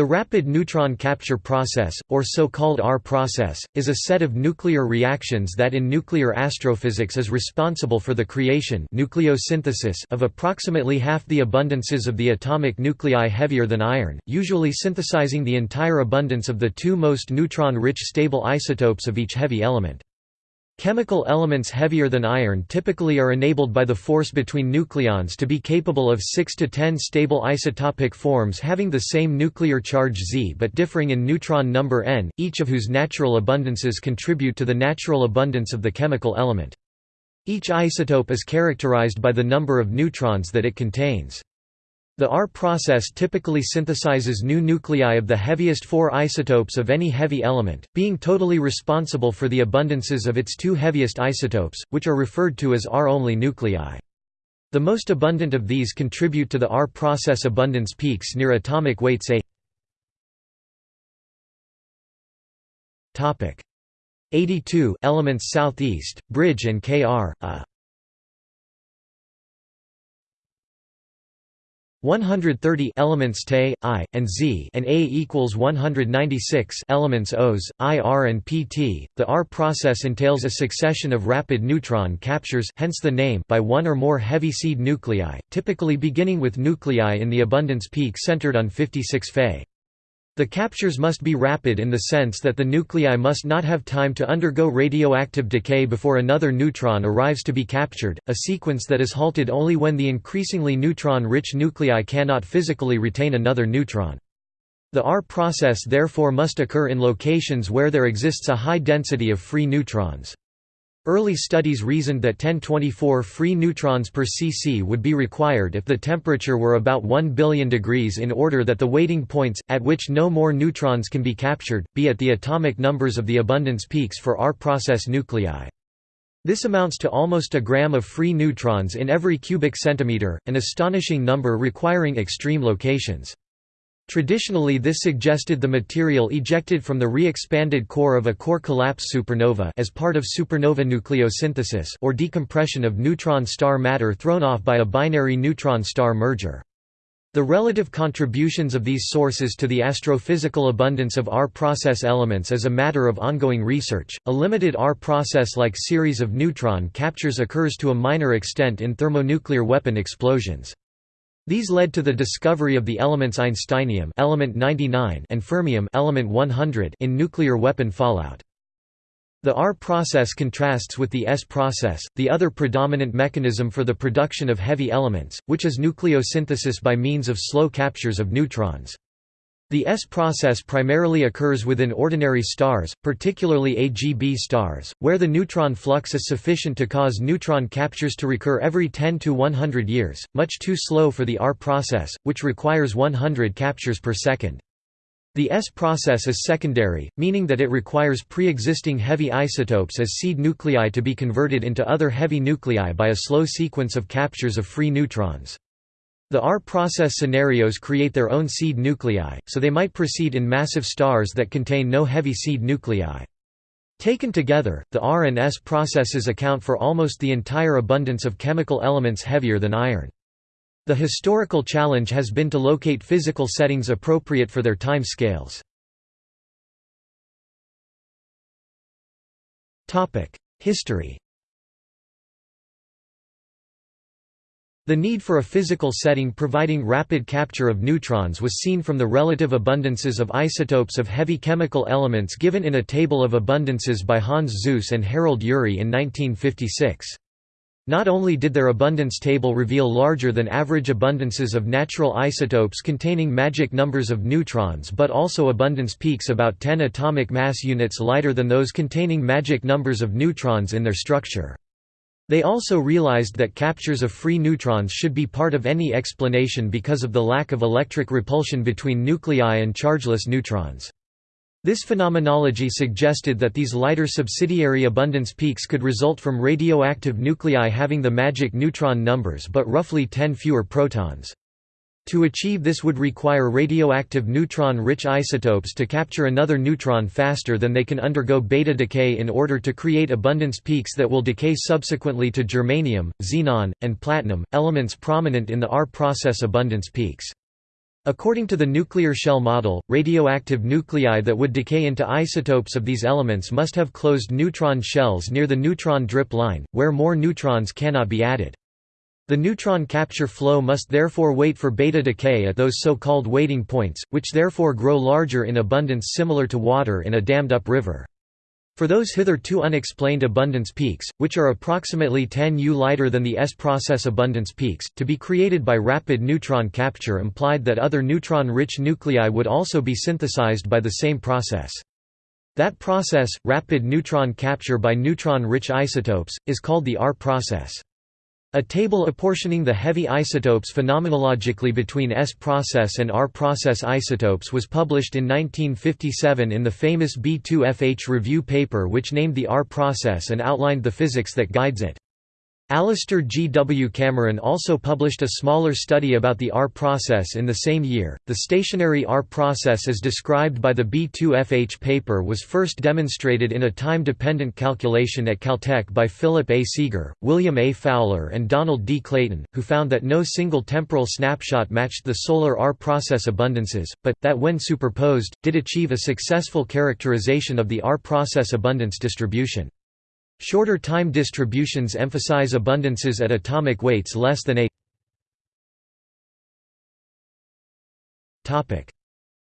The rapid neutron capture process, or so-called R process, is a set of nuclear reactions that in nuclear astrophysics is responsible for the creation nucleosynthesis of approximately half the abundances of the atomic nuclei heavier than iron, usually synthesizing the entire abundance of the two most neutron-rich stable isotopes of each heavy element. Chemical elements heavier than iron typically are enabled by the force between nucleons to be capable of 6 to 10 stable isotopic forms having the same nuclear charge Z but differing in neutron number n, each of whose natural abundances contribute to the natural abundance of the chemical element. Each isotope is characterized by the number of neutrons that it contains. The R process typically synthesizes new nuclei of the heaviest four isotopes of any heavy element, being totally responsible for the abundances of its two heaviest isotopes, which are referred to as R-only nuclei. The most abundant of these contribute to the R process abundance peaks near atomic weights A. 82 elements southeast, Bridge and Kr. A 130 elements Te, I, and Z and A equals 196 elements Os, I R and PT. The R process entails a succession of rapid neutron captures hence the name by one or more heavy seed nuclei, typically beginning with nuclei in the abundance peak centered on 56 Fe. The captures must be rapid in the sense that the nuclei must not have time to undergo radioactive decay before another neutron arrives to be captured, a sequence that is halted only when the increasingly neutron-rich nuclei cannot physically retain another neutron. The R process therefore must occur in locations where there exists a high density of free neutrons. Early studies reasoned that 1024 free neutrons per cc would be required if the temperature were about 1 billion degrees in order that the waiting points, at which no more neutrons can be captured, be at the atomic numbers of the abundance peaks for R-process nuclei. This amounts to almost a gram of free neutrons in every cubic centimeter, an astonishing number requiring extreme locations. Traditionally this suggested the material ejected from the re-expanded core of a core collapse supernova as part of supernova nucleosynthesis or decompression of neutron star matter thrown off by a binary neutron star merger. The relative contributions of these sources to the astrophysical abundance of R process elements is a matter of ongoing research. A limited R process like series of neutron captures occurs to a minor extent in thermonuclear weapon explosions. These led to the discovery of the elements einsteinium element 99 and fermium element 100 in nuclear weapon fallout. The R process contrasts with the S process, the other predominant mechanism for the production of heavy elements, which is nucleosynthesis by means of slow captures of neutrons. The S process primarily occurs within ordinary stars, particularly AGB stars, where the neutron flux is sufficient to cause neutron captures to recur every 10 to 100 years, much too slow for the R process, which requires 100 captures per second. The S process is secondary, meaning that it requires pre-existing heavy isotopes as seed nuclei to be converted into other heavy nuclei by a slow sequence of captures of free neutrons. The R process scenarios create their own seed nuclei, so they might proceed in massive stars that contain no heavy seed nuclei. Taken together, the R and S processes account for almost the entire abundance of chemical elements heavier than iron. The historical challenge has been to locate physical settings appropriate for their time scales. History The need for a physical setting providing rapid capture of neutrons was seen from the relative abundances of isotopes of heavy chemical elements given in a table of abundances by Hans Suess and Harold Urey in 1956. Not only did their abundance table reveal larger than average abundances of natural isotopes containing magic numbers of neutrons but also abundance peaks about 10 atomic mass units lighter than those containing magic numbers of neutrons in their structure. They also realized that captures of free neutrons should be part of any explanation because of the lack of electric repulsion between nuclei and chargeless neutrons. This phenomenology suggested that these lighter subsidiary abundance peaks could result from radioactive nuclei having the magic neutron numbers but roughly 10 fewer protons. To achieve this would require radioactive neutron-rich isotopes to capture another neutron faster than they can undergo beta decay in order to create abundance peaks that will decay subsequently to germanium, xenon, and platinum, elements prominent in the R process abundance peaks. According to the nuclear shell model, radioactive nuclei that would decay into isotopes of these elements must have closed neutron shells near the neutron drip line, where more neutrons cannot be added. The neutron capture flow must therefore wait for beta decay at those so-called waiting points, which therefore grow larger in abundance similar to water in a dammed-up river. For those hitherto unexplained abundance peaks, which are approximately 10 U lighter than the S-process abundance peaks, to be created by rapid neutron capture implied that other neutron-rich nuclei would also be synthesized by the same process. That process, rapid neutron capture by neutron-rich isotopes, is called the R process. A table apportioning the heavy isotopes phenomenologically between S-process and R-process isotopes was published in 1957 in the famous B2FH review paper which named the R-process and outlined the physics that guides it. Alastair G. W. Cameron also published a smaller study about the R process in the same year. The stationary R process as described by the B2FH paper was first demonstrated in a time dependent calculation at Caltech by Philip A. Seeger, William A. Fowler, and Donald D. Clayton, who found that no single temporal snapshot matched the solar R process abundances, but, that when superposed, did achieve a successful characterization of the R process abundance distribution. Shorter time distributions emphasize abundances at atomic weights less than a topic.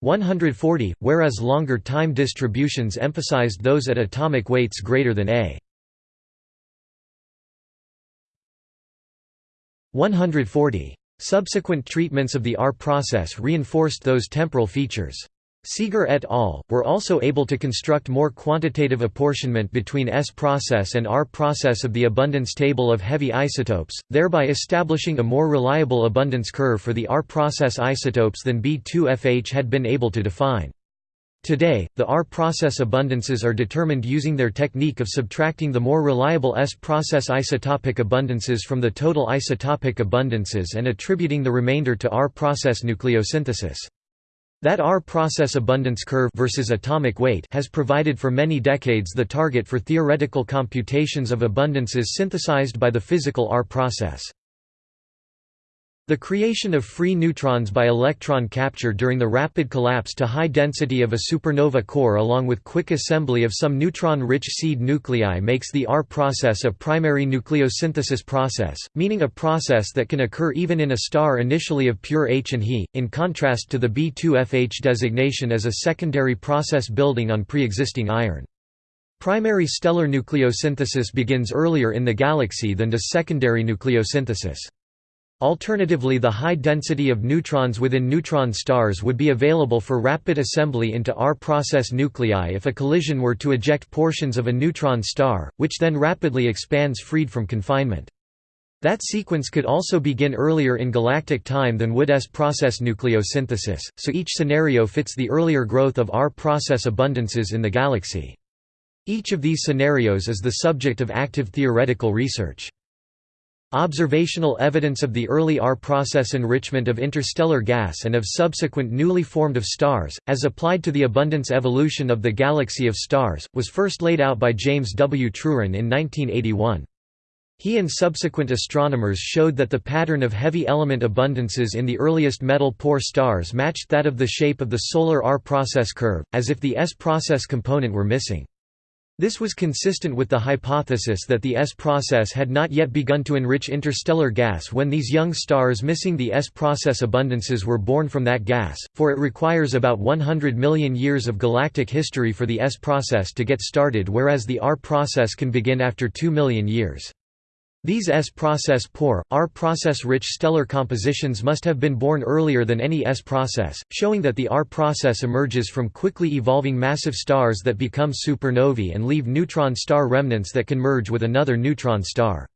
140 whereas longer time distributions emphasized those at atomic weights greater than a 140 subsequent treatments of the R process reinforced those temporal features Seeger et al. were also able to construct more quantitative apportionment between S-process and R-process of the abundance table of heavy isotopes, thereby establishing a more reliable abundance curve for the R-process isotopes than B2FH had been able to define. Today, the R-process abundances are determined using their technique of subtracting the more reliable S-process isotopic abundances from the total isotopic abundances and attributing the remainder to R-process nucleosynthesis. That R process abundance curve versus atomic weight has provided for many decades the target for theoretical computations of abundances synthesized by the physical R process. The creation of free neutrons by electron capture during the rapid collapse to high density of a supernova core along with quick assembly of some neutron-rich seed nuclei makes the R process a primary nucleosynthesis process, meaning a process that can occur even in a star initially of pure H and He, in contrast to the B2FH designation as a secondary process building on pre-existing iron. Primary stellar nucleosynthesis begins earlier in the galaxy than does secondary nucleosynthesis. Alternatively the high density of neutrons within neutron stars would be available for rapid assembly into R-process nuclei if a collision were to eject portions of a neutron star, which then rapidly expands freed from confinement. That sequence could also begin earlier in galactic time than would S-process nucleosynthesis, so each scenario fits the earlier growth of R-process abundances in the galaxy. Each of these scenarios is the subject of active theoretical research. Observational evidence of the early R process enrichment of interstellar gas and of subsequent newly formed of stars, as applied to the abundance evolution of the galaxy of stars, was first laid out by James W. Truran in 1981. He and subsequent astronomers showed that the pattern of heavy element abundances in the earliest metal-poor stars matched that of the shape of the solar R process curve, as if the S process component were missing. This was consistent with the hypothesis that the S process had not yet begun to enrich interstellar gas when these young stars missing the S process abundances were born from that gas, for it requires about 100 million years of galactic history for the S process to get started whereas the R process can begin after 2 million years. These S-process poor, R-process rich stellar compositions must have been born earlier than any S-process, showing that the R-process emerges from quickly evolving massive stars that become supernovae and leave neutron star remnants that can merge with another neutron star.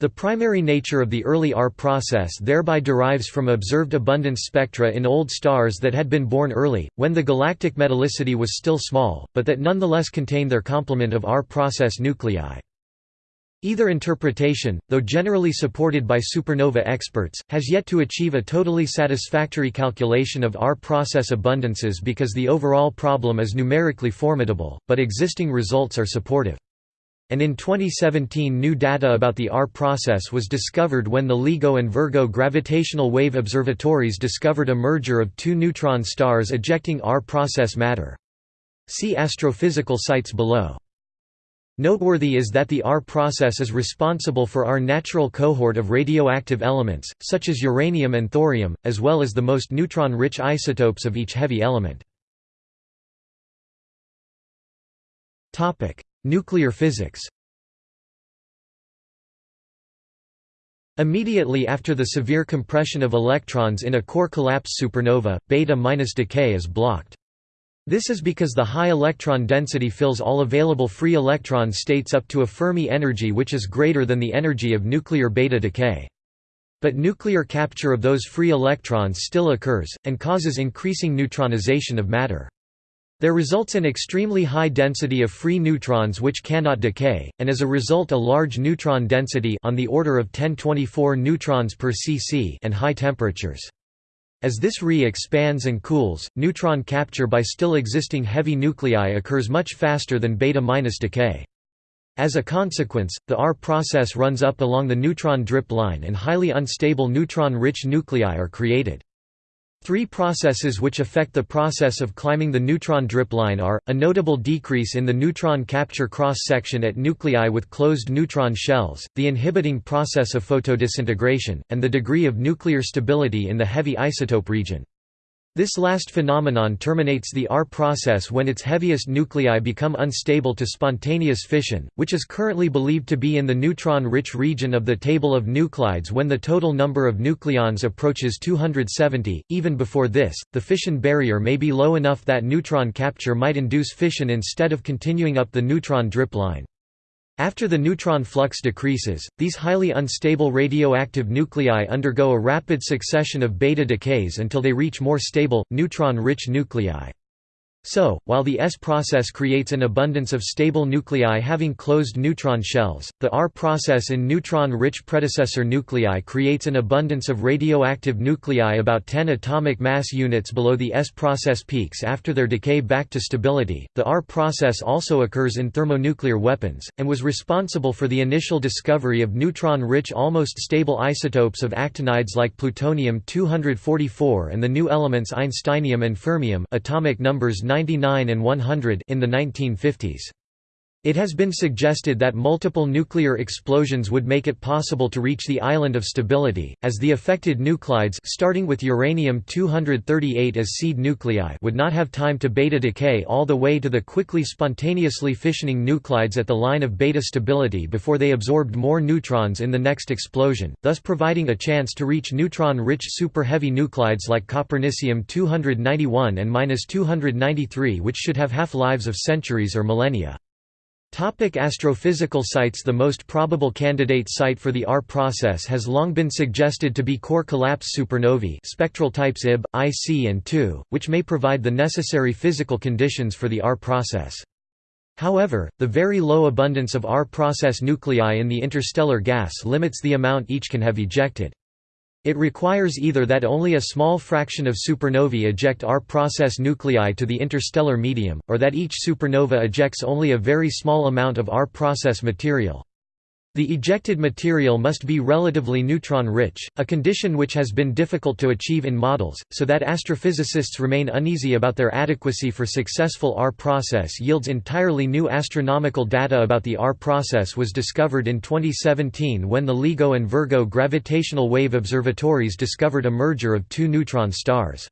The primary nature of the early R process thereby derives from observed abundance spectra in old stars that had been born early, when the galactic metallicity was still small, but that nonetheless contain their complement of R process nuclei. Either interpretation, though generally supported by supernova experts, has yet to achieve a totally satisfactory calculation of R process abundances because the overall problem is numerically formidable, but existing results are supportive. and in 2017 new data about the R process was discovered when the LIGO and Virgo gravitational wave observatories discovered a merger of two neutron stars ejecting R process matter. See astrophysical sites below. Noteworthy is that the R process is responsible for our natural cohort of radioactive elements, such as uranium and thorium, as well as the most neutron-rich isotopes of each heavy element. Nuclear physics Immediately after the severe compression of electrons in a core collapse supernova, beta-decay is blocked. This is because the high electron density fills all available free electron states up to a Fermi energy which is greater than the energy of nuclear beta decay. But nuclear capture of those free electrons still occurs, and causes increasing neutronization of matter. There results an extremely high density of free neutrons which cannot decay, and as a result a large neutron density on the order of 1024 neutrons per cc and high temperatures. As this Re expands and cools, neutron capture by still existing heavy nuclei occurs much faster than beta-minus decay. As a consequence, the R process runs up along the neutron drip line and highly unstable neutron-rich nuclei are created. Three processes which affect the process of climbing the neutron drip line are, a notable decrease in the neutron capture cross-section at nuclei with closed neutron shells, the inhibiting process of photodisintegration, and the degree of nuclear stability in the heavy isotope region. This last phenomenon terminates the R process when its heaviest nuclei become unstable to spontaneous fission, which is currently believed to be in the neutron-rich region of the table of nuclides when the total number of nucleons approaches 270. Even before this, the fission barrier may be low enough that neutron capture might induce fission instead of continuing up the neutron drip line. After the neutron flux decreases, these highly unstable radioactive nuclei undergo a rapid succession of beta decays until they reach more stable, neutron-rich nuclei. So, while the S process creates an abundance of stable nuclei having closed neutron shells, the R process in neutron-rich predecessor nuclei creates an abundance of radioactive nuclei about 10 atomic mass units below the S process peaks after their decay back to stability. The R process also occurs in thermonuclear weapons, and was responsible for the initial discovery of neutron-rich almost stable isotopes of actinides like plutonium-244 and the new elements einsteinium and fermium atomic numbers 99 and 100 in the 1950s. It has been suggested that multiple nuclear explosions would make it possible to reach the island of stability, as the affected nuclides starting with uranium-238 as seed nuclei would not have time to beta decay all the way to the quickly spontaneously fissioning nuclides at the line of beta stability before they absorbed more neutrons in the next explosion, thus providing a chance to reach neutron-rich super-heavy nuclides like copernicium-291 and 293 which should have half-lives of centuries or millennia. Topic astrophysical sites The most probable candidate site for the R process has long been suggested to be core collapse supernovae spectral types Ib, IC and II, which may provide the necessary physical conditions for the R process. However, the very low abundance of R process nuclei in the interstellar gas limits the amount each can have ejected. It requires either that only a small fraction of supernovae eject R-process nuclei to the interstellar medium, or that each supernova ejects only a very small amount of R-process material. The ejected material must be relatively neutron-rich, a condition which has been difficult to achieve in models, so that astrophysicists remain uneasy about their adequacy for successful R process yields entirely new astronomical data about the R process was discovered in 2017 when the LIGO and Virgo gravitational wave observatories discovered a merger of two neutron stars.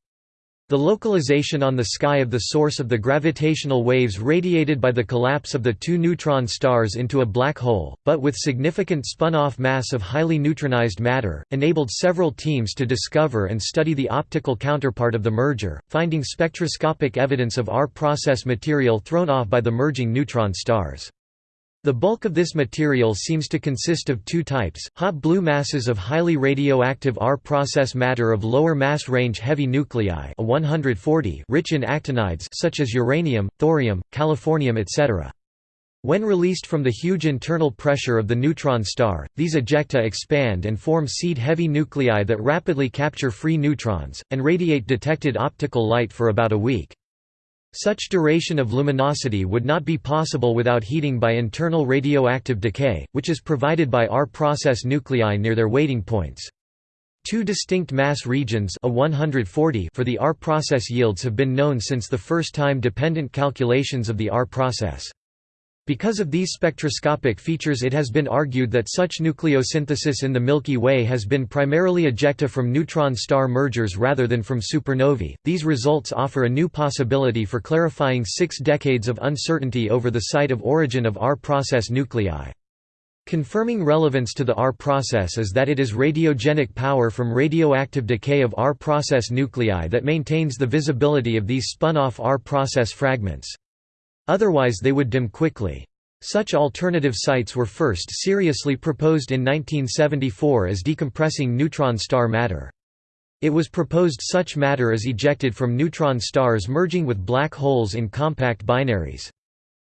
The localization on the sky of the source of the gravitational waves radiated by the collapse of the two neutron stars into a black hole, but with significant spun-off mass of highly neutronized matter, enabled several teams to discover and study the optical counterpart of the merger, finding spectroscopic evidence of R process material thrown off by the merging neutron stars. The bulk of this material seems to consist of two types, hot blue masses of highly radioactive R-process matter of lower mass range heavy nuclei a 140 rich in actinides such as uranium, thorium, californium etc. When released from the huge internal pressure of the neutron star, these ejecta expand and form seed-heavy nuclei that rapidly capture free neutrons, and radiate detected optical light for about a week. Such duration of luminosity would not be possible without heating by internal radioactive decay, which is provided by R-process nuclei near their waiting points. Two distinct mass regions a 140 for the R process yields have been known since the first time dependent calculations of the R process. Because of these spectroscopic features it has been argued that such nucleosynthesis in the Milky Way has been primarily ejecta from neutron star mergers rather than from supernovae. These results offer a new possibility for clarifying six decades of uncertainty over the site of origin of R process nuclei. Confirming relevance to the R process is that it is radiogenic power from radioactive decay of R process nuclei that maintains the visibility of these spun-off R process fragments. Otherwise they would dim quickly. Such alternative sites were first seriously proposed in 1974 as decompressing neutron star matter. It was proposed such matter is ejected from neutron stars merging with black holes in compact binaries.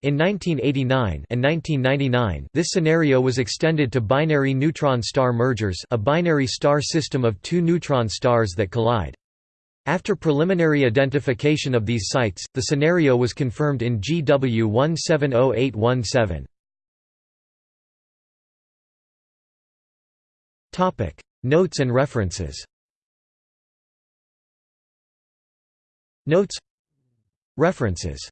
In 1989 and 1999 this scenario was extended to binary neutron star mergers a binary star system of two neutron stars that collide. After preliminary identification of these sites, the scenario was confirmed in GW 170817. Topic: Notes and references. Notes. References